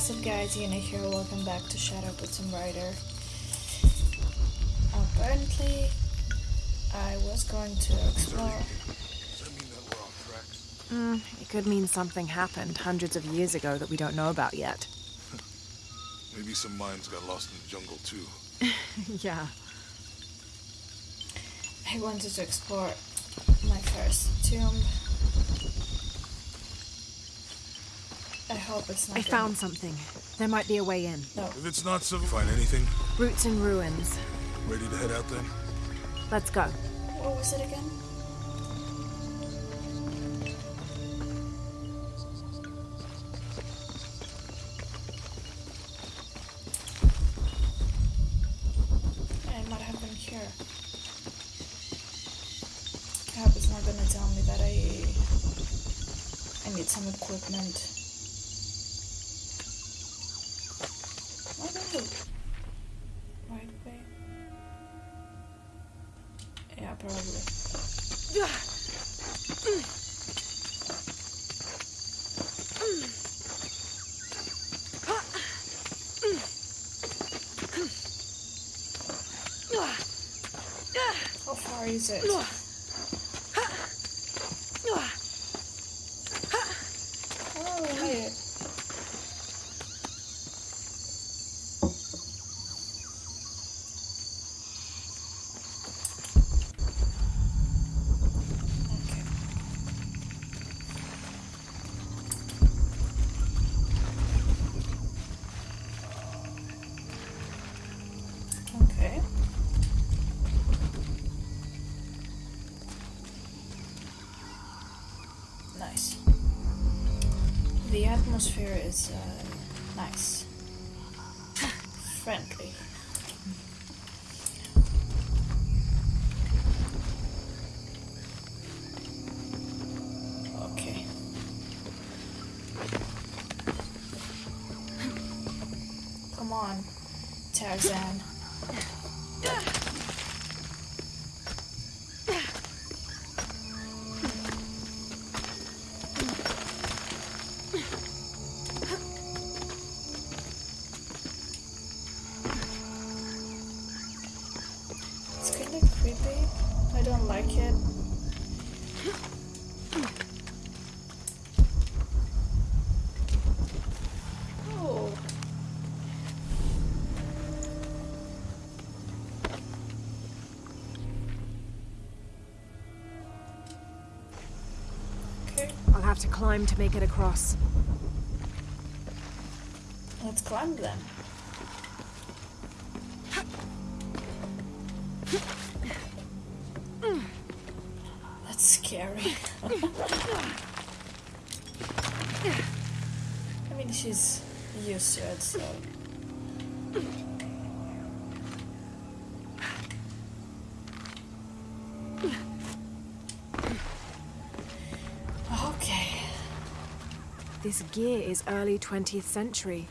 What's up guys, Yuna here, welcome back to Shadow with Tomb Raider. Apparently, I was going to explore... Does that mean that we're off track? Mm, it could mean something happened hundreds of years ago that we don't know about yet. Maybe some mines got lost in the jungle too. yeah. I wanted to explore my first tomb. I hope it's not I gonna- found something. There might be a way in. No, If it's not so, find anything? Roots and ruins. Ready to head out then? Let's go. what was it again? And might have been cured. Cap is not gonna tell me that I How far atmosphere is uh, nice. Friendly. Don't like it. Oh. Okay, I'll have to climb to make it across. let's climb then. That's scary. I mean, she's used to it, so. Okay. This gear is early 20th century.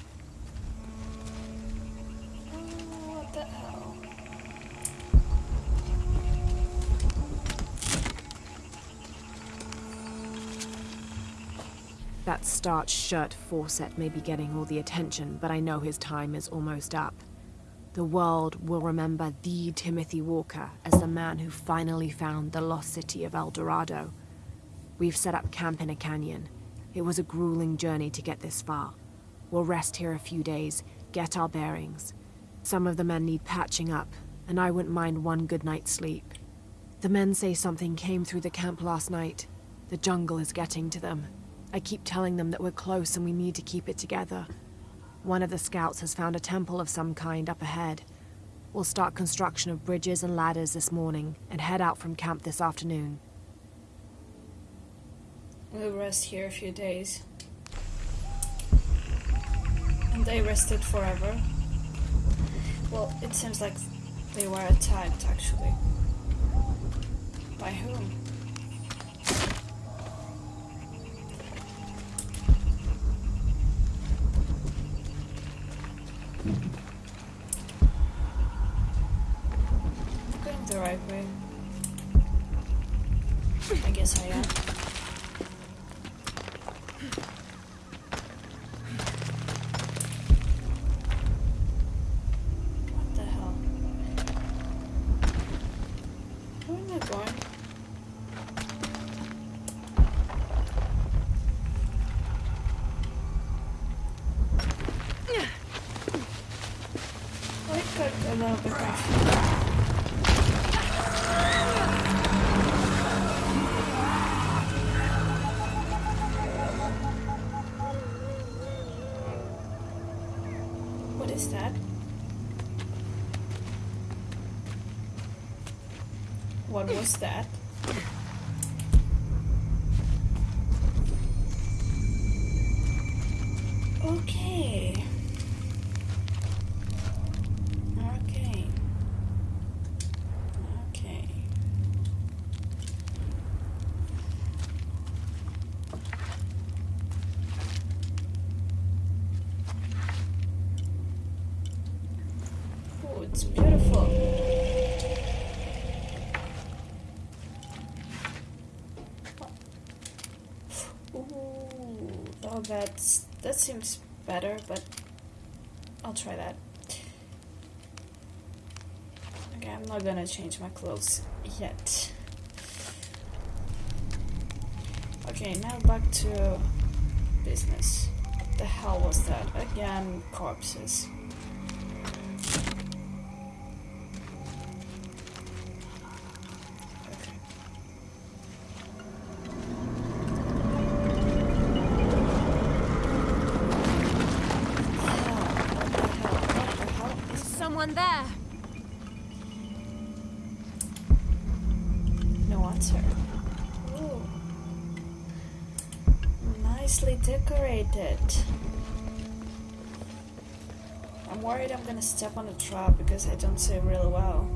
That starched shirt Fawcett may be getting all the attention, but I know his time is almost up. The world will remember the Timothy Walker as the man who finally found the lost city of El Dorado. We've set up camp in a canyon. It was a grueling journey to get this far. We'll rest here a few days, get our bearings. Some of the men need patching up, and I wouldn't mind one good night's sleep. The men say something came through the camp last night. The jungle is getting to them. I keep telling them that we're close and we need to keep it together. One of the scouts has found a temple of some kind up ahead. We'll start construction of bridges and ladders this morning and head out from camp this afternoon. We'll rest here a few days. And they rested forever. Well, it seems like they were attacked actually. By whom? The right way. I guess I am. What is that? What was that? Okay. Okay. Okay. Oh, it's beautiful. Ooh, oh, that's that seems better, but I'll try that. Okay, I'm not gonna change my clothes yet. Okay, now back to business. What the hell was that? Again, corpses. There. No answer. Ooh. Nicely decorated. I'm worried I'm gonna step on a trap because I don't see really well.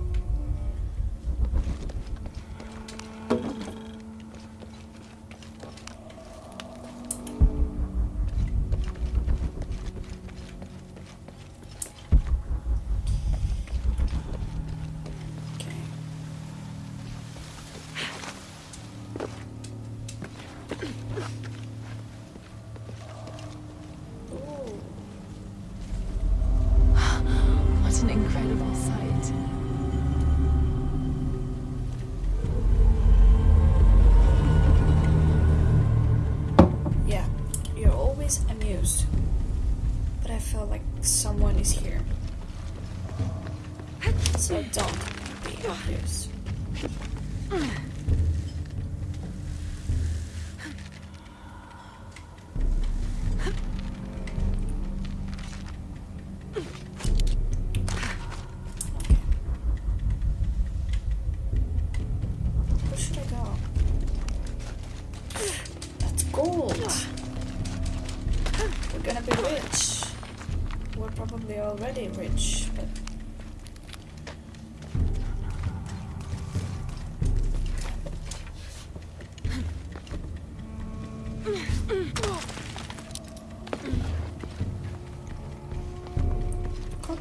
So don't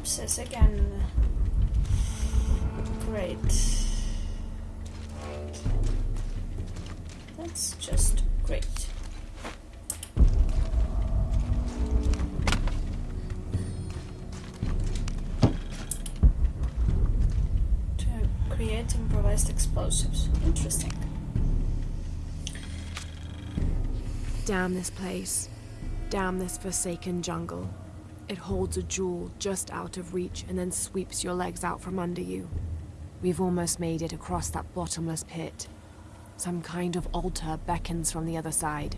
corpses again. Great. That's just great. To create improvised explosives. Interesting. Damn this place. Damn this forsaken jungle. It holds a jewel just out of reach and then sweeps your legs out from under you. We've almost made it across that bottomless pit. Some kind of altar beckons from the other side,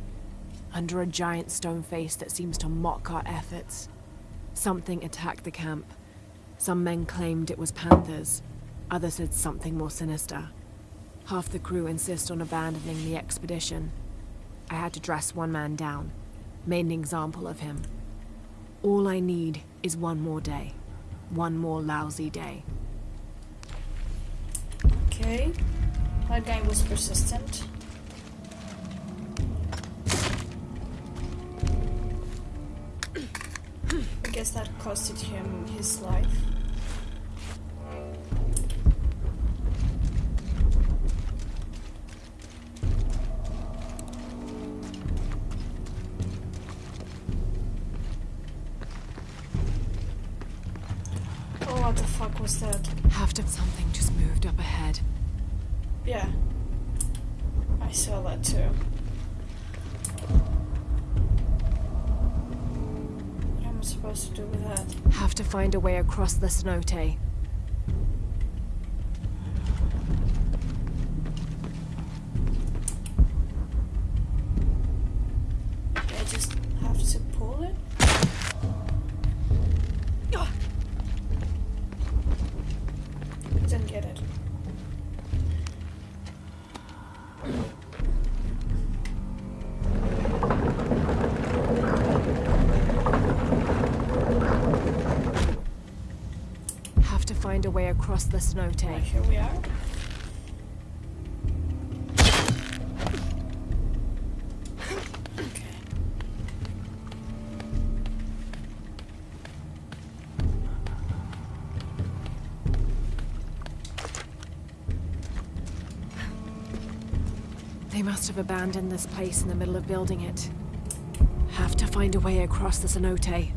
under a giant stone face that seems to mock our efforts. Something attacked the camp. Some men claimed it was panthers, others said something more sinister. Half the crew insist on abandoning the expedition. I had to dress one man down, made an example of him. All I need is one more day. One more lousy day. Okay. That guy was persistent. I guess that costed him his life. Find a way across the find across the cenote. Right, here we are. Okay. They must have abandoned this place in the middle of building it. Have to find a way across the cenote.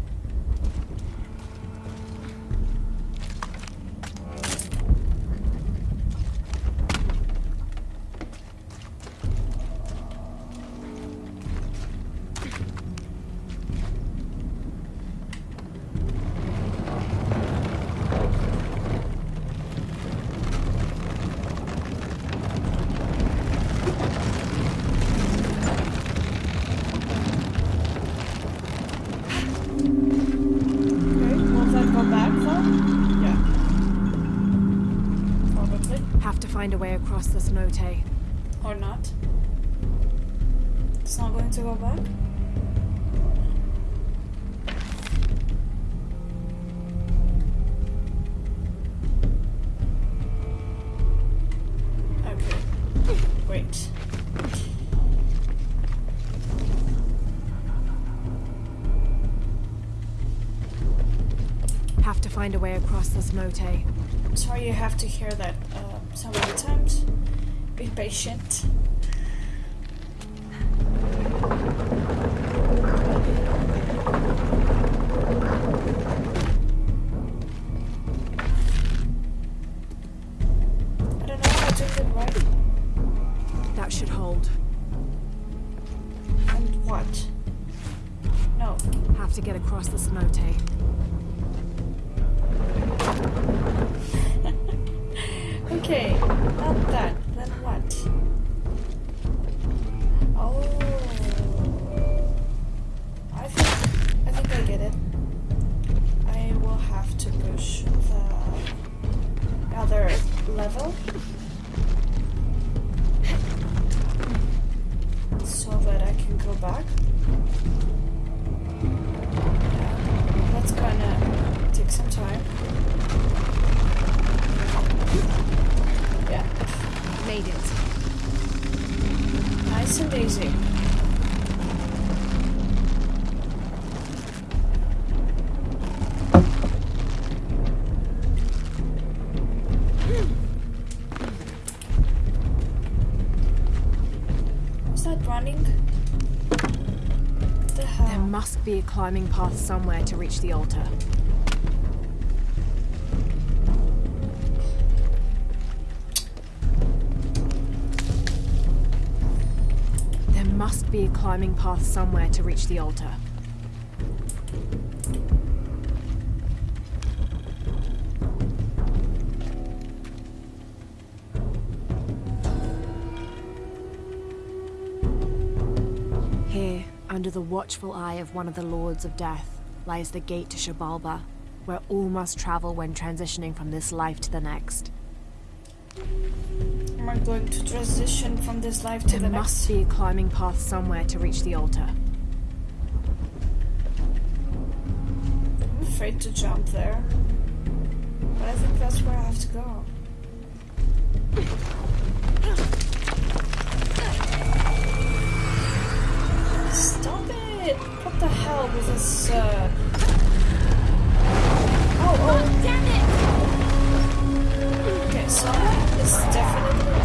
Go back? Okay. Great. Have to find a way across the cenote. Sorry you have to hear that uh, so many times. Be patient. Have to get across the cenote. Okay, not that. Then what? Oh, I think I think I get it. I will have to push the other level be a climbing path somewhere to reach the altar. There must be a climbing path somewhere to reach the altar. The watchful eye of one of the Lords of Death, lies the gate to Xibalba, where all must travel when transitioning from this life to the next. Am I going to transition from this life to There the must next? be a climbing path somewhere to reach the altar. I'm afraid to jump there. But I think that's where I have to go. Stop! What the hell with this, uh... Oh, oh! damn it! Okay, someone is definitely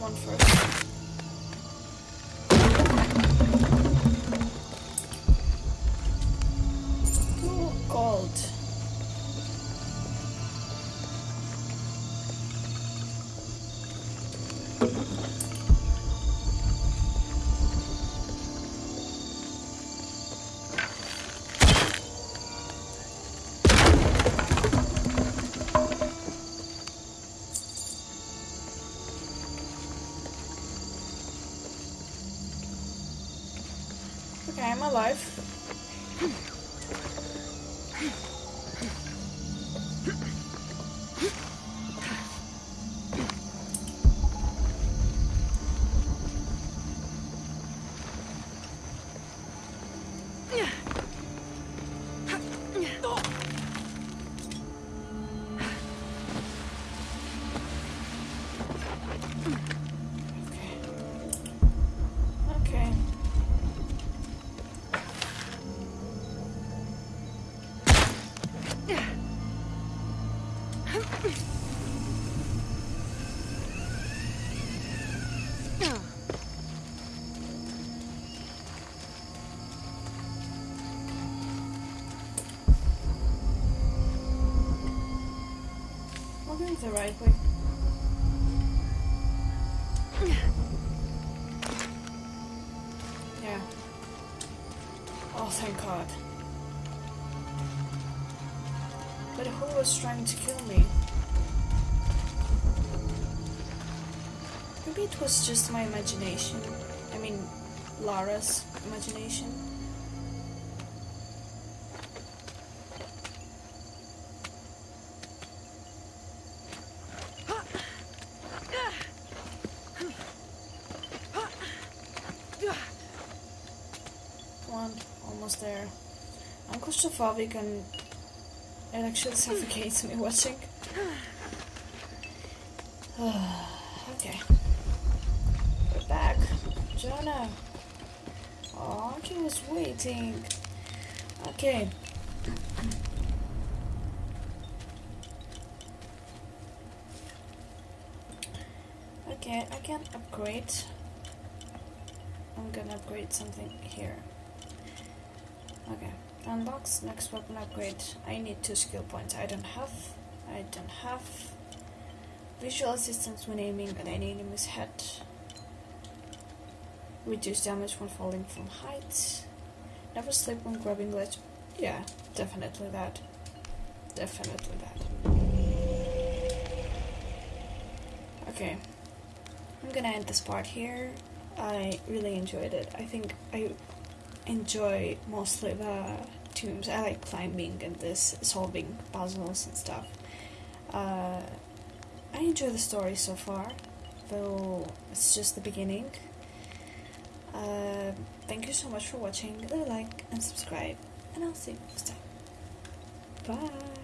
one first. Okay, I'm The right way. Yeah. Oh, thank God. But who was trying to kill me? Maybe it was just my imagination. I mean, Lara's imagination. Come on, almost there. I'm claustrophobic and it actually suffocates me watching. okay. We're back. Jonah. Oh, he was waiting. Okay. Okay, I can upgrade. I'm gonna upgrade something here. Okay, unbox next weapon upgrade. I need two skill points. I don't have. I don't have. Visual assistance when aiming at any enemy's head. Reduce damage when falling from heights. Never slip when grabbing ledge. Yeah, definitely that. Definitely that. Okay. I'm gonna end this part here. I really enjoyed it. I think I enjoy mostly the tombs. I like climbing and this solving puzzles and stuff. Uh, I enjoy the story so far, though it's just the beginning. Uh, thank you so much for watching. Leave a like and subscribe, and I'll see you next time. Bye.